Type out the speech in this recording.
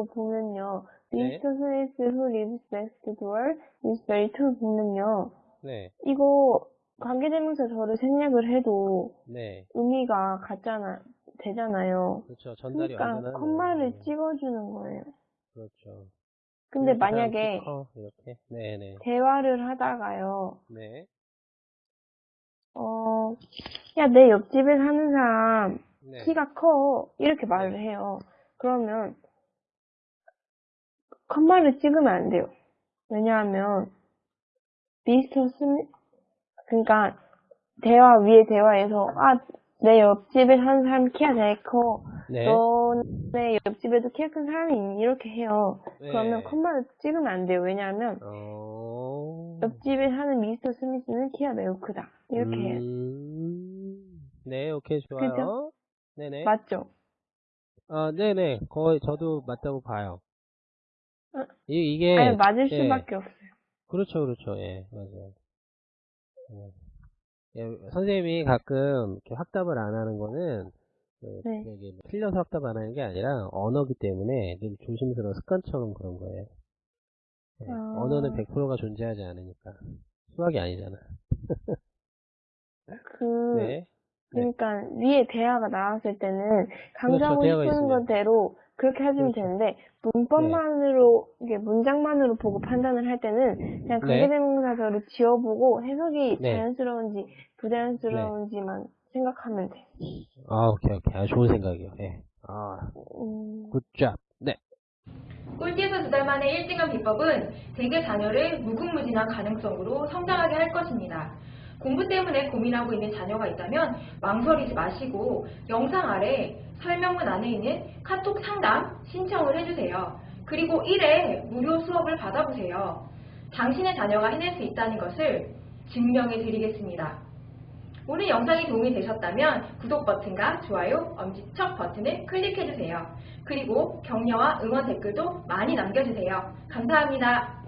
이거 보면요. 네. Mr. Smith who lives next door is very tall 보면요. 네, 이거 관계대명사 저를 생략을 해도 네. 의미가 같잖아, 되잖아요. 그렇죠. 전달이 그러니까. 콤마를 네, 찍어주는 거예요. 그렇죠. 근데 만약에 커, 이렇게. 네네. 대화를 하다가요. 네. 어, 야, 내 옆집에 사는 사람 네. 키가 커. 이렇게 말을 해요. 그러면 컴마를 찍으면 안 돼요. 왜냐하면 미스터 스미 그러니까 대화 위에 대화에서 아, 내 옆집에 사는 사람 키가 되게 커. 네. 너네 옆집에도 키가 큰 사람이 있니? 이렇게 해요. 네. 그러면 컴마를 찍으면 안 돼요. 왜냐하면 어. 옆집에 사는 미스터 스미스는 키가 매우 크다. 이렇게 해요. 음... 네, 오케이, 좋아요. 그죠? 네네. 맞죠? 아, 네네. 거의 저도 맞다고 봐요. 어? 이, 이게. 아니, 맞을 예. 수밖에 없어요. 그렇죠, 그렇죠. 예, 맞아요. 예. 예, 선생님이 가끔 이렇게 확답을 안 하는 거는, 그, 네. 여기 뭐 틀려서 확답 안 하는 게 아니라, 언어기 때문에 늘 조심스러운 습관처럼 그런 거예요. 예, 아. 언어는 100%가 존재하지 않으니까. 수학이 아니잖아. 그, 네. 네. 그러니까 위에 대화가 나왔을 때는 강조하고 대화가 싶은 있으면. 것대로 그렇게 해주면 그렇죠. 되는데 문법만으로 이게 문장만으로 보고 판단을 할 때는 그냥 네. 관계대명사절을 지어보고 해석이 네. 자연스러운지 부자연스러운지만 생각하면 돼. 아, 오케이, 오케이. 아, 좋은 생각이요. 예. 아, 음, 굿잡. 네. 꼴찌에서 두 달 만에 1등한 비법은 대개 자녀를 무궁무진한 가능성으로 성장하게 할 것입니다. 공부 때문에 고민하고 있는 자녀가 있다면 망설이지 마시고 영상 아래 설명문 안에 있는 카톡 상담 신청을 해주세요. 그리고 1회 무료 수업을 받아보세요. 당신의 자녀가 해낼 수 있다는 것을 증명해 드리겠습니다. 오늘 영상이 도움이 되셨다면 구독 버튼과 좋아요, 엄지척 버튼을 클릭해주세요. 그리고 격려와 응원 댓글도 많이 남겨주세요. 감사합니다.